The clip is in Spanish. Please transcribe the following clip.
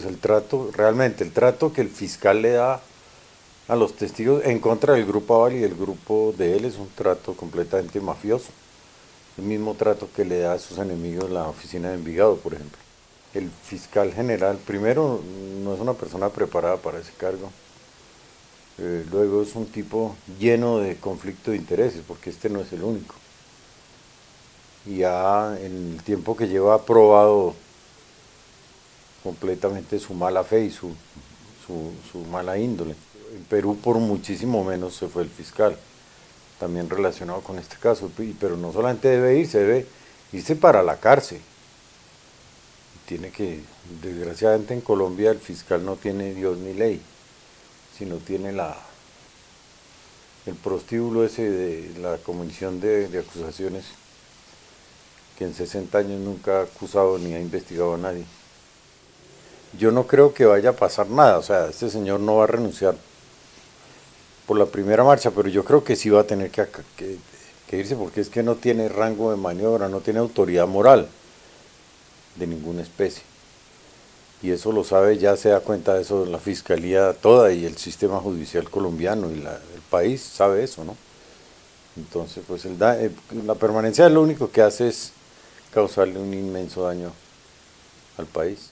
pues el trato, realmente el trato que el fiscal le da a los testigos en contra del grupo Aval y del grupo de él es un trato completamente mafioso. El mismo trato que le da a sus enemigos la oficina de Envigado, por ejemplo. El fiscal general, primero, no es una persona preparada para ese cargo. Eh, luego es un tipo lleno de conflicto de intereses, porque este no es el único. Y ya en el tiempo que lleva ha probado completamente su mala fe y su, su mala índole. En Perú por muchísimo menos se fue el fiscal, también relacionado con este caso, pero no solamente debe irse, debe irse para la cárcel. Tiene que, desgraciadamente en Colombia el fiscal no tiene Dios ni ley, sino tiene la, el prostíbulo ese de la comisión de, de acusaciones que en 60 años nunca ha acusado ni ha investigado a nadie. Yo no creo que vaya a pasar nada, o sea, este señor no va a renunciar por la primera marcha, pero yo creo que sí va a tener que, irse porque es que no tiene rango de maniobra, no tiene autoridad moral de ninguna especie. Y eso lo sabe, ya se da cuenta de eso la Fiscalía toda y el sistema judicial colombiano y el país sabe eso, ¿no? Entonces, pues el eh, la permanencia lo único que hace es causarle un inmenso daño al país.